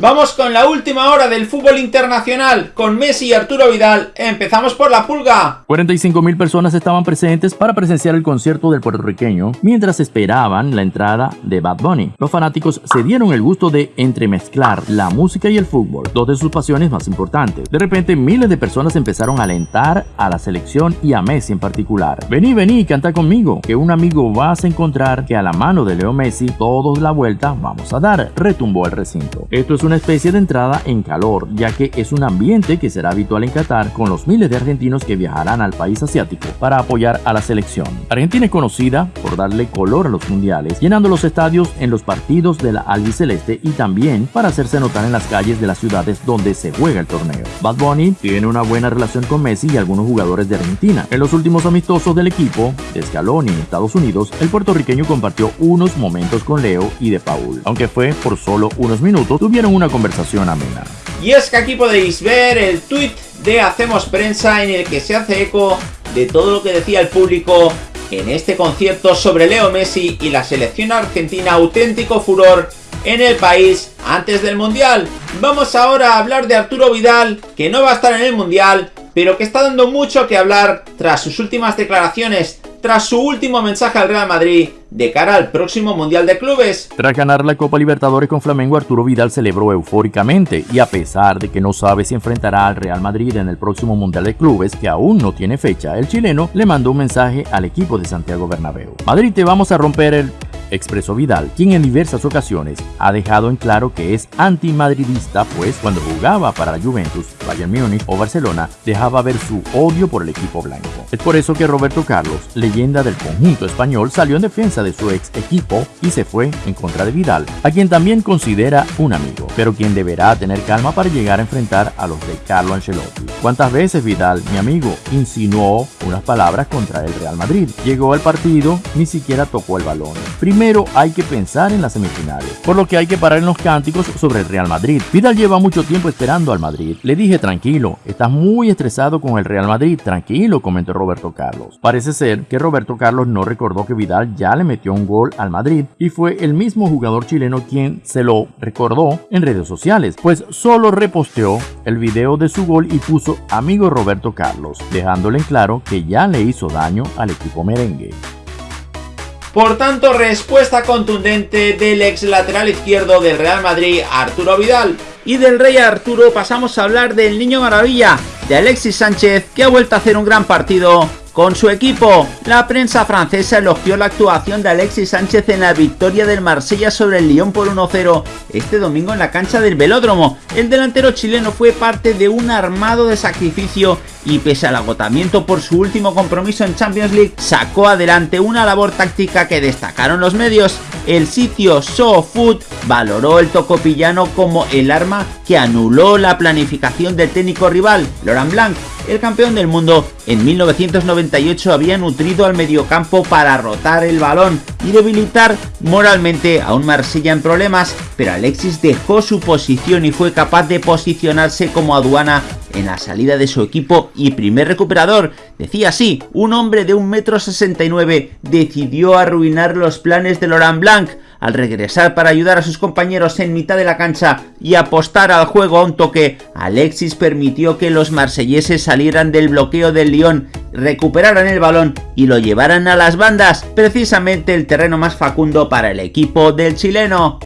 Vamos con la última hora del fútbol internacional con Messi y Arturo Vidal. Empezamos por la pulga. 45.000 personas estaban presentes para presenciar el concierto del puertorriqueño mientras esperaban la entrada de Bad Bunny. Los fanáticos se dieron el gusto de entremezclar la música y el fútbol, dos de sus pasiones más importantes. De repente miles de personas empezaron a alentar a la selección y a Messi en particular. Vení, vení, canta conmigo, que un amigo vas a encontrar que a la mano de Leo Messi todos la vuelta vamos a dar, retumbó el recinto. Esto es una especie de entrada en calor, ya que es un ambiente que será habitual en Qatar con los miles de argentinos que viajarán al país asiático para apoyar a la selección. Argentina es conocida por darle color a los mundiales, llenando los estadios en los partidos de la albiceleste y también para hacerse notar en las calles de las ciudades donde se juega el torneo. Bad Bunny tiene una buena relación con Messi y algunos jugadores de Argentina. En los últimos amistosos del equipo de Scaloni en Estados Unidos, el puertorriqueño compartió unos momentos con Leo y de Paul. Aunque fue por solo unos minutos, tuvieron una conversación amena. Y es que aquí podéis ver el tweet de Hacemos Prensa en el que se hace eco de todo lo que decía el público en este concierto sobre Leo Messi y la selección argentina auténtico furor en el país antes del Mundial. Vamos ahora a hablar de Arturo Vidal, que no va a estar en el Mundial, pero que está dando mucho que hablar tras sus últimas declaraciones, tras su último mensaje al Real Madrid de cara al próximo Mundial de Clubes. Tras ganar la Copa Libertadores con Flamengo, Arturo Vidal celebró eufóricamente y a pesar de que no sabe si enfrentará al Real Madrid en el próximo Mundial de Clubes, que aún no tiene fecha, el chileno le mandó un mensaje al equipo de Santiago Bernabéu. Madrid, te vamos a romper el expresó Vidal, quien en diversas ocasiones ha dejado en claro que es antimadridista, pues cuando jugaba para la Juventus, Bayern Múnich o Barcelona, dejaba ver su odio por el equipo blanco. Es por eso que Roberto Carlos, leyenda del conjunto español, salió en defensa de su ex equipo y se fue en contra de Vidal, a quien también considera un amigo, pero quien deberá tener calma para llegar a enfrentar a los de Carlo Ancelotti. ¿Cuántas veces Vidal, mi amigo, insinuó unas palabras contra el Real Madrid? Llegó al partido, ni siquiera tocó el balón. Primero hay que pensar en las semifinales, por lo que hay que parar en los cánticos sobre el Real Madrid. Vidal lleva mucho tiempo esperando al Madrid. Le dije tranquilo, estás muy estresado con el Real Madrid, tranquilo, comentó Roberto Carlos. Parece ser que Roberto Carlos no recordó que Vidal ya le metió un gol al Madrid y fue el mismo jugador chileno quien se lo recordó en redes sociales, pues solo reposteó el video de su gol y puso amigo Roberto Carlos, dejándole en claro que ya le hizo daño al equipo merengue. Por tanto, respuesta contundente del ex lateral izquierdo del Real Madrid, Arturo Vidal. Y del Rey Arturo pasamos a hablar del Niño Maravilla, de Alexis Sánchez, que ha vuelto a hacer un gran partido con su equipo. La prensa francesa elogió la actuación de Alexis Sánchez en la victoria del Marsella sobre el Lyon por 1-0 este domingo en la cancha del Velódromo. El delantero chileno fue parte de un armado de sacrificio y pese al agotamiento por su último compromiso en Champions League, sacó adelante una labor táctica que destacaron los medios. El sitio SoFood valoró el tocopillano como el arma que anuló la planificación del técnico rival, Laurent Blanc, el campeón del mundo en 1998 había nutrido al mediocampo para rotar el balón y debilitar moralmente a un Marsella en problemas, pero Alexis dejó su posición y fue capaz de posicionarse como aduana en la salida de su equipo y primer recuperador. Decía así, un hombre de 1,69m decidió arruinar los planes de Laurent Blanc al regresar para ayudar a sus compañeros en mitad de la cancha y apostar al juego a un toque, Alexis permitió que los marselleses salieran del bloqueo del Lyon, recuperaran el balón y lo llevaran a las bandas, precisamente el terreno más facundo para el equipo del chileno.